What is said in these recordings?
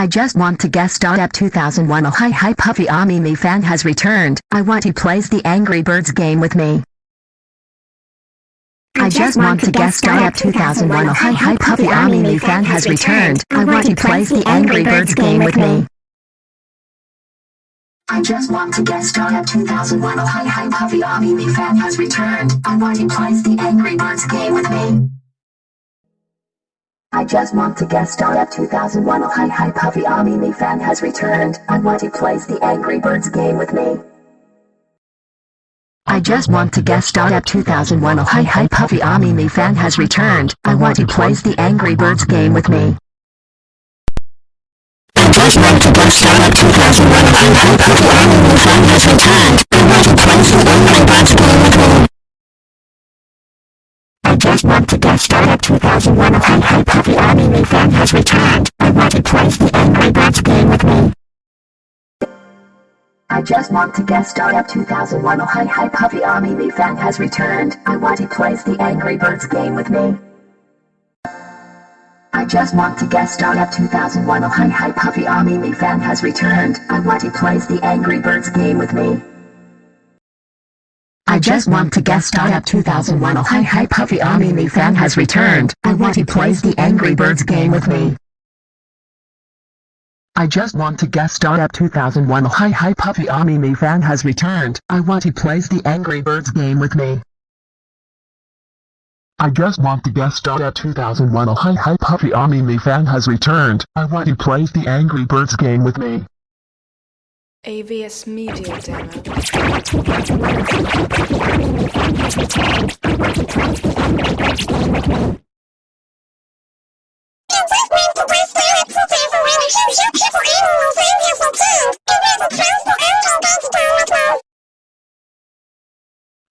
I just want to star at 2001 Oh hi hi Puffy Ami me fan has returned. I want he plays the Angry Birds game with me. I just want to star at 2001 Oh hi hi Puffy Ami me fan has returned. I want he plays the Angry Birds game with me. I just want to star at 2001 Oh hi hi Puffy Ami me fan has returned. I want he plays the Angry Birds game. I just want to guest star at 2001 Oh hi hi Puffy Ami me fan has returned. I want to play the Angry Birds game with me. I just want to guest star at 2001 Oh hi hi Puffy Ami me fan has returned. I want to play the Angry Birds game with me. I just want to guest star at 2001 Oh hi hi Puffy Ami me fan has returned. I want he plays the Angry Birds game with me. I just want to guest star at 2001 Oh hi hi Puffy Ami me fan has returned. I want to play the Angry Birds game with me. I just want to guest star at 2001 Oh hi hi Puffy Ami me fan has returned. I want to play the Angry Birds game with me. I just want to guest star at 2001 Oh hi hi Puffy Ami me fan has returned. I want to play the Angry Birds game with me. I just want to guest star at 2001 Oh hi hi Puffy Ami me fan has returned. I want he plays the Angry Birds game with me. I just want to guest star at 2001 Oh hi hi Puffy Ami me fan has returned. I want he plays the Angry Birds game with me. I just want to guest star at 2001 Oh hi hi Puffy Ami me fan has returned. I want he plays the Angry Birds game with me. AVS Media Demo.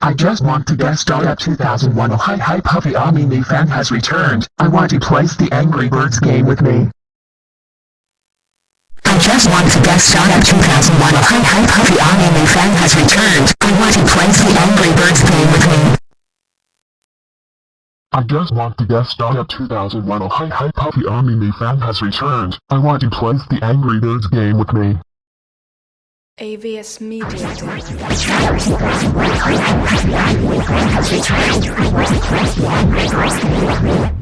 I just want to guest star at 2001 Oh hi hi Puffy Ami me fan has returned. I want to plays the Angry Birds game with me. I just want to guest star at 2001 Oh hi hi Puffy Ami me fan has returned. I want to play the Angry Birds game with me. I just want to guess star at 2001 Oh hi hi Puffy Army me fan has returned. I want to play the Angry Birds game with me. AVS Media Demo. I